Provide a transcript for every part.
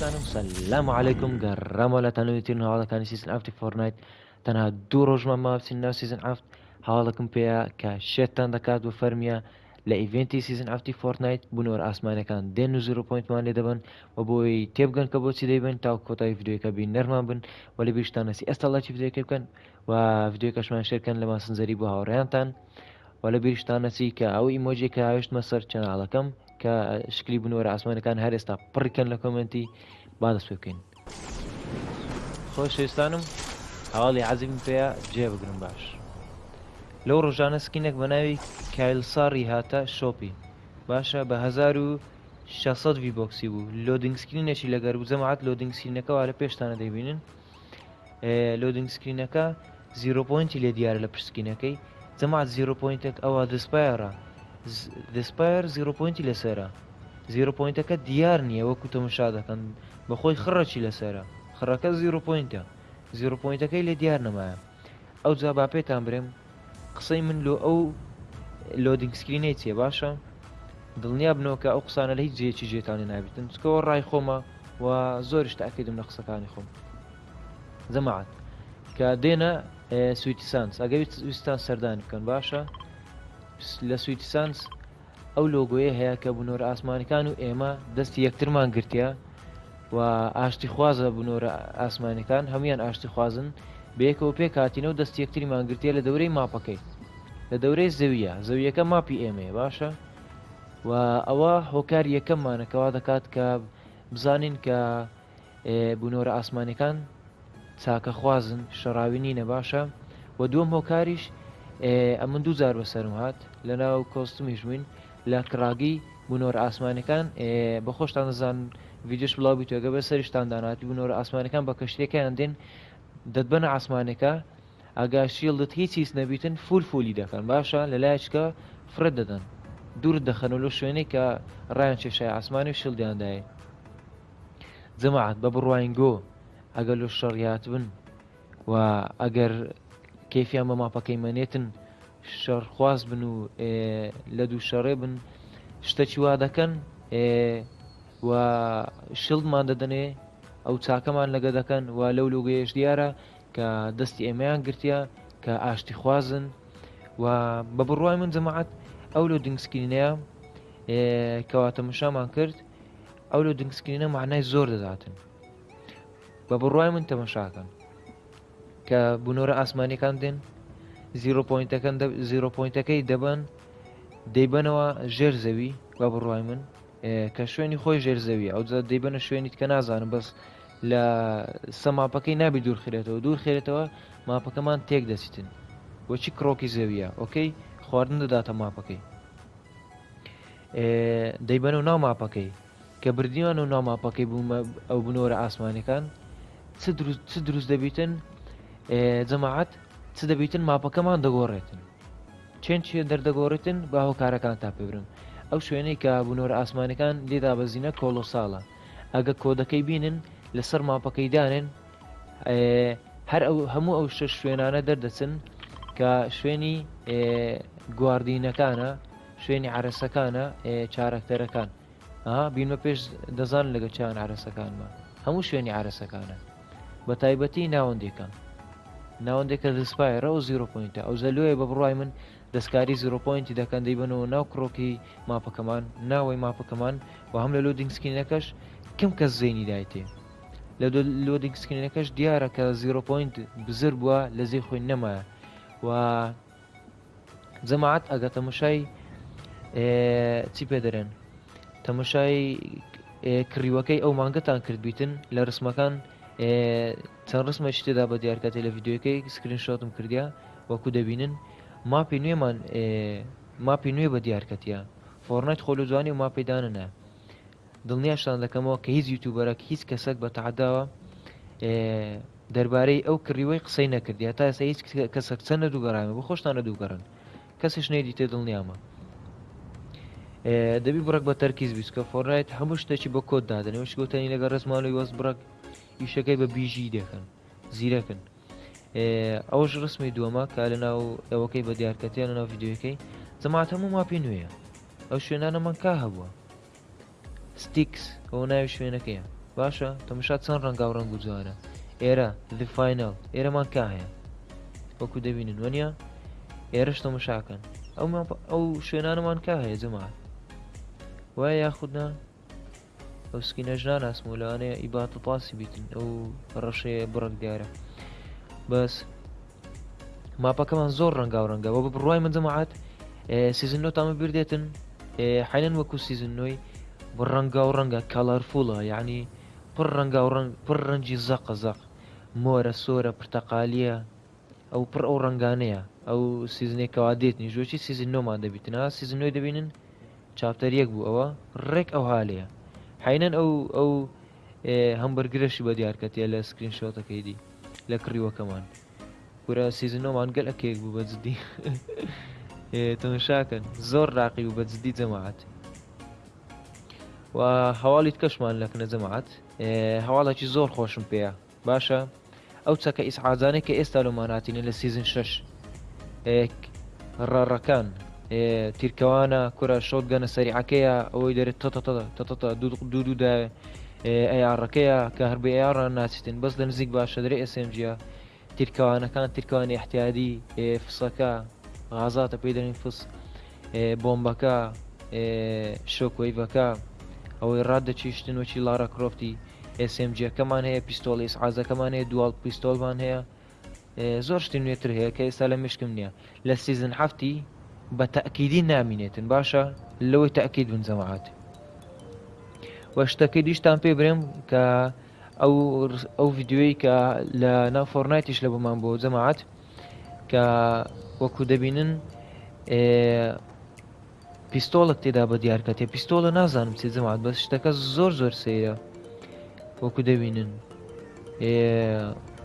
دوستانم سلام عیکم گەڕەمە لە تەنویترین هاڵەکانی سیزن ئافتی فۆرنایت تەنها دوو ڕۆژمە ماوسین ناو سیزن ئافت هاوڵەکەم پێەیە کە شێتان دەکات بە فەرمیە لە ئیڤێنتی سیزن ئافتی فۆرتنایت بنەوە ئاسمانەکان دێن و 0.مان لێ دەبن و بۆی تێبگەن کە بۆچی دەیبن تا کۆتای ڤیددیوەکە بین نەرمان بن و لە بیشتانەسی ئێستا لەچی ڤیددیوەکە بکەن و ڤیددیوەکەشمان شێکەن لە ماسنجەری بۆ هاوڕێیانتان و لە بیرشتانەسی کە ئەو ئیمۆجیکە هاوشتمە سەر چەناڵەکەم کە شکلی بنوەرە ئاسمانەکان هەر ئێستا پڕکەن لە کۆمەنتی با دەست بکەین خۆشێستانم هەواڵی عزیم پێەیە جێ بگرم باش لەو ڕۆژانە سکینێک بە ناوی کایلساری هاتە شۆپی باشە بە 1600 ڤیبۆکسی بوو لۆدنگسکرینێکی لەگەر و زەماعات لۆدنگسکرینەکەەوە لە پێشتانە دەبینن لۆدنگسکرینەکە زیرۆپۆینتی لێ دیارە لە پرسکینەکەی زەماعات زیرۆپۆینتێک ئەوە دەسپایرە دەسپایر زیرۆپۆینتی لەسرە زیرۆپۆینتەکە دیار نییە وەکو تەمەشا دەکەن بەخۆی خڕەکی لەسرە خڕەکە زیرۆپۆینتە زیرۆپۆینتەکەی لێ دیار نەمایە ئەو جا با پێتان برێم قسەی من لۆ ئەو لۆدینگسکرینەی چێ باشە دڵنیا بنەوەکە ئەو قسانە لە هیچ جێکی جێتانی نابێتن چکەوە ڕای خۆمە و زۆریش تاکەدم لە قسەکانی خۆم زەماعات کە دێنە سویتی سانس ئەگەویستان سەردان بکەن باشە لە سویتسانس ئەو لۆگوۆیە هەیە کە بنۆرە ئاسمانەکان و ئێمە دەستی یەکترمان گرتیا و ئاشتی خوازە بنۆرە ئاسمانەکان هەمویان ئاشتی خوازن بەیەکەوە پێ کاتینەوە دەستی یەکتریمان گرتیە لە دەورەی ماپەکەی لە دەورەی زەویە زەویەکە ماپی ئێمەیە باشە و ئەوە هۆکار یەکەممانەکەوا دەکات کە بزانین کە بنۆرە ئاسمانەکان چاکە خوازن شەراوی نینە باشە و دووەم هۆکاریش ئەمن دوو زار بەسەرم هات لە ناو کۆستمیژمین لە کراگی بنۆر ئاسمانەکان بە خۆشتان دەزان ویدش بڵاوی توێگە بە سەریشتان داناتی بنۆرە ئاسمانەکان بە کەشتێکیان دێن دەتبەنە ئاسمانەکە ئاگا شیڵدت هیچ چیز نەبیتن فول فولی دەکەن باشە لە لایچکە فرە دەدەن دوور دەخەن و لە شوێنێک کە ڕایان چێشای ئاسمانی و شڵدیاندایە جەماعات بە بڕواین گۆ ئەگەر لە شەڕیات بن و ئەگەر کەفیان بە ماپەکەی مەنێتن شەرخواز بن و لە دوو شەڕێ بن شتە چیوا دەکەن و شلمان دەدەنێ ئەو چاکەمان لەگە دەکەن و لەو لوگەیەش دیارە کە دەستی ئێمەیان گرتیا کە ئاشتی خوازن و بە بڕوای من جەماعات ئەو لە دنگسکرینەیە کەواتە مشامان کرد ئەو لە دنگسکرینە معنای زۆر دەداتن بە بڕوای من تەمەشاکەن کە بنۆرە ئاسمانیەکان دێن زیرۆپۆینتەکان زیرۆپۆینتەکەی دەبن دەیبنەوە ژێر زەوی با بڕای من کە شوێنی خۆی ژێر زەوی ئەو دەیبنە شوێنیت کە نازانم بەس لە سەماپەکەی نابی دوور خێتەوە دوور خێرێتەوە ماپەکەمان تێک دەچتن بۆچی کڕۆکی زەویە ئۆکەی خواردن دەداتە ماپەکەی دەیبەن و ناوماپەکەی کە بردیوان و ناماپەکەی بوومە ئەو بنۆرە ئاسمانەکان چ دروست دەبیتن جەماعەت چ دەبیتن ماپەکەمان دەگۆڕێتن چێن چێ دەردەگۆڕێتن با هۆکارەکان تا پێبرن ئەو شوێنەی کە بنۆرە ئاسمانەکان لێدا بەزینە کۆلۆساڵە ئەگە کۆدەکەی بینن لەسەر ماپەکەی دانێن هەر ئەو هەموو ئەو شش شوێنانە دەردەچن کە شوێنی گواردینەکانە شوێنی عرسەکانە چارەکتەرەکان بینمە پێش دەزان لەگە چیان عرسەکانمە هەموو شوێنی عرسەکانە بە تایبەتی ناوەندێکان ناوەندێکە دەسپای ڕە و زیرۆپۆینتە ئەو زەلوێ بە بڕای من دەستکاری زیرۆپۆینتی دەکەن دەیبنەوە ناو کڕۆکی ماپەکەمان ناوەی ماپەکەمان و هەم لە لۆدینگسکینەکەش کەم کەس زێنی دایتێ لە لۆدینگسکینەکەش دیارە کە زیرۆپۆینت بزر بووە لە زێ خۆی نەمایە و زەماعات ئەگە تەمەشای چی پێ دەرێن تەمەشای کڕیوەکەی ئەو مانگەتان کردبیتن لە ڕسمەکان چەند ڕسممە شتێدا بە دیارکاتی لە یددیوەکەی سکرین شاتم کردیا وەکو دەبینن ماپی نوێمان ماپی نوێ بە دیارکەتیە فۆرنایت خۆلو جوانی و ماپیدانە دڵنیاشتان دەکەمەوە کە هیچ یوتوبەرەك هیچ کەسەک بە تعداوە دەربارەی ئەو کڕیوەی قسەی نەکردی تا ئێستا هیچ کەسەک چەندە دووگەڕامە بە خۆشتانە دووگەڕن کەسش نێدی تێ دڵنیامە دەبی بڕک بە تەرکیز بیست کە فۆڕایەت هەموو شتێکی بە کۆت دادنەوەش گوتنی لەگە ڕزمانەوەی وەست بڕک ئیشەکەی بە بیژی دەکەن زیرەکن ئەوش ڕسمی دووەمە کا لە ناو ئەوەکەی بە دیارکەتیان لە ناو یددیوەکەی جەمات هەموو ماپی نوێیە ئەو شوێنانە من کا هەبووە ستیکس ئەو ناوی شوێنەکەیە باشە تەمەشا چەند ڕەنگا و ڕنگ و جوارە ئێرە دیفاینەڵ ئێرەمان کا هەیە وەکو دەبینن وەنیە ئێرەش تەمەشاکەن ئەو ئەو شوێنانەمان کا هەیە جەمات وای یاخودنا ئەو سکینەژ ناناسم و لەوانەیە ئیباتە پاسی بیتن ئەو ڕەشەیە بڕک دیارە بەس ماپەکەمان زۆر ڕەنگا و ڕەنگە بۆ بڕای من جەماعات سیزن نۆ تامە بردێتن حینەن وەکو سیزن نۆی ڕەنگا و ڕەنگە کالارفۆڵە یعنی پڕ ڕەنگا و ڕنگ پڕ ڕەنجی زەقە زەق مۆرە سۆرە پرتەقالیە ئەو پڕ ئەو ڕنگانەیە ئەو سیزنێکەوا دێتنی ژۆکی سیزن نۆمان دەبیتنا سیزن نوێی دەبینن چاپتەر یەک بوو ئەوە ڕێک ئەو هاالەیە حینەن ئەو ئەو هەمبەرگرەشی بە دیارکەتە لە سکرین شۆتەکەیدی لە کڕیوەکەمان پورە سیزنۆمان گەل ئەکێک بوو بە جدی تەمەشاکەن زۆر راقی و بە جدی جەماعات و هەواڵیت کەشمان لەکنە جەماعات هەواڵێکی زۆر خۆشم پێەیە باشە ئەو چەکە ئیسعادانێک کە ئێستا لەماناتینە لە سیزن شش ڕەڕەکان تیرکەوانە کورە شۆت گەنە سەریعەکەیە ئەوەی دەرێت تتە دوو دووداوێ ئەیارڕەکەیە کە هەربی یاڕان ناچێتن بەس لە نزیک باشە دەرێ ئسMجە تیرکەوانەکان تیرکوانی احتیادی فسەکە غازاتە پێدەین فس بۆمبەکە شۆکۆیڤەکە ئەوەی ڕاددەچیشتن وچی لارە کرۆفتی SMجەکەمان هەیە پیستۆلی ئازەکەمان هەیە دوال پیستۆلمان هەیە زۆر شتی نوێتر هەیە کە ئێستا لە مشکم نییە لە سیزن هەفتی بە تەکیدی نامینێتن باشە لەوەی تەکید بن جەماعات وە شتەکە دیشتان پێ برێم کە ئەو ئەو یددیوی کە لە نافۆرنایتیش لە بمان بۆ جەماعات کە وەکو دەبینن پیستۆڵک تێدا بە دیارکەتێ پیستۆڵە نازانم چێ جەماعات بە شتەکە زۆر زۆر سەیە وەکو دەبینن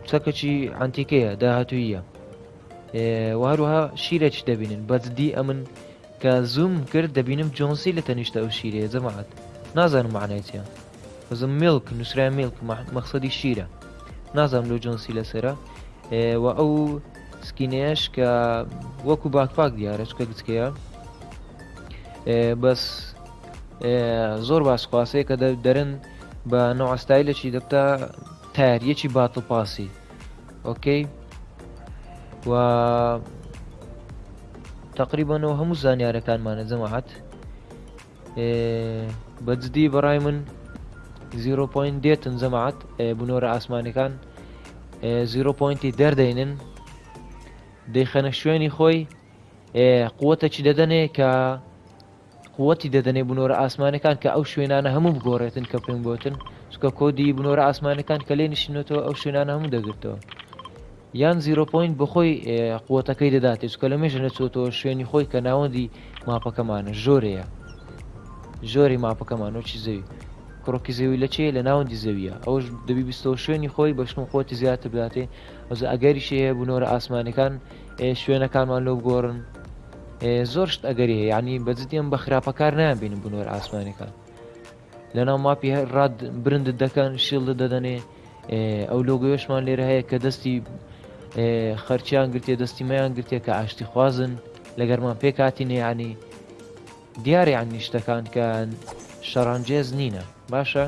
چەکەچی ئەنتیکەیە داهاتوویە وهروها شیرەی دەبینن بەجددی ئەمن کە زوم کرد دەبینم جۆنسی لە تەنیشتە ئەو شیرەیە زەماعات نازانم معنایەتە بزم میلک نووسرای میلک مەخسەدی شیرە نازانم لە جۆنسی لەسرە و ئەو سکینەیەش کە وەکو باکپاک دیارە چکە گچکەیە بەس زۆر باسخواسەیە کە دەرن بە نەوەستایلەکی دەبتا تاریەکی باتڵ پاسی ئۆکەی و تقریبانەوە هەموو زانیارەکانمانە جەماعات بەجددی بەڕای من 0.1 دێتن جەماعات بنۆرە ئاسمانەکان 0.ی دەردەێنن دەیخەنە شوێنی خۆی قوتە چی دەدەنێ کە قوتی دەدەنێ بنۆرە ئاسمانەکان کە ئەو شوێنانە هەموو بگۆڕێتن کە پێم بۆتن چکە کۆدی بنۆرە ئاسمانەکان کە لێ نشینێتەوە ئەو شوێنانە هەموو دەگرتەوە یان زیرۆپۆین بە خۆی قوتەکەی دەداتێ چکە لە مێژە نەچۆتەوە شوێنی خۆی کە ناوەندی ماپەکەمانە زۆرەیە زۆری ماپەکەمانۆ چی زەوی کڕۆکی زەوی لە چێ لە ناوەندی زەویە ئەوش دەبیستەوە شوێنی خۆی بەشم خۆتی زیاتر بداتێ ئەوز ئەگەریشی هەیە بوونەوەرە ئاسمانەکان شوێنەکانمان لەو گۆڕن زۆرشت ئەگەری هەیە ینی بەجدیم بە خراپەکار نابینم بنۆر ئاسمانەکان لەناو ماپی هەر ڕاد برند دەکەن شیلد دەدەنێ ئەو لۆگوێشمان لێرە هەیە کە دەستی خەرچیان گرتێ دەستیمەیان گرتێ کە ئاشتی خوازن لە گەرمان پێ کاتی نێیانی دیاریان نیشتەکان کە شەڕانجێز نینە باشە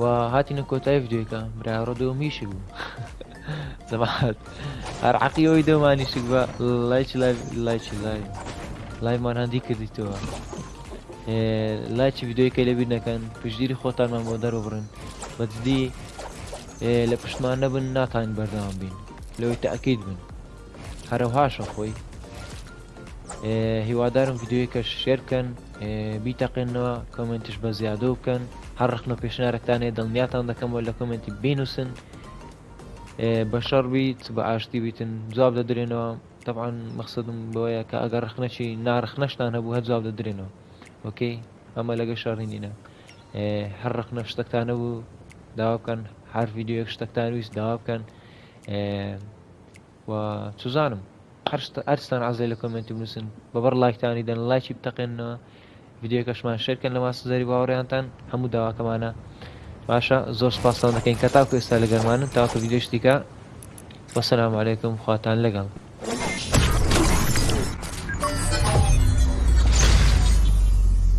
و هاتینە کۆتای ڤیددیوەکە براڕۆ دۆمیش بوو زەمات هەر عقیەوەی دەمانیشک بە لای لای لای لایمان هەندی کردیتەوە لایکی ڤیددیوەکە لەبییر نەکەن پشتگیری خۆتانمان بۆ دەرەبرن بەدی لە پشتمان نەبن ناتان بەردەوام بین لەوەی تاکیید بن هەروهاشە خۆی هیوادارم یددیوەکە شێرکەن بیتەقێنەوە کمنتش بە زیادە بکەن هەر ڕخنە پێشنارەکانێ دڵنیاتان دەکەمەوە لە کمنتی بینوسن بە شەڕ بیت بە ئاشتی بیتن جواب دەدرێنەوە طبعاان مەخصدم بۆیە کە ئەگەر ڕخنەچی نارخنەشتان هەبوو هە جواب دەدرێنەوە وەکەی ئەمە لەگە شارڕینینە هەر ڕخنە شتەکتانە بوو داوا بکەن هەر یددیوەک شتەکتان ویست داوا بکەن چزانم ئەرستان ئازای لە کمنتی بنووسن بەبەر لایکتانی دەن لایکی بتەقێنەوە یددیوکەشمان شێرکەن لە ماس زەری باوەڕیانتان هەموو داواکەمانە باشە زۆر سپاسان دەکەین کە تاکو ئێستا لەگەرمانن تاکو یددیشتیکە وەسەلام عیکم خواتان لەگەڵ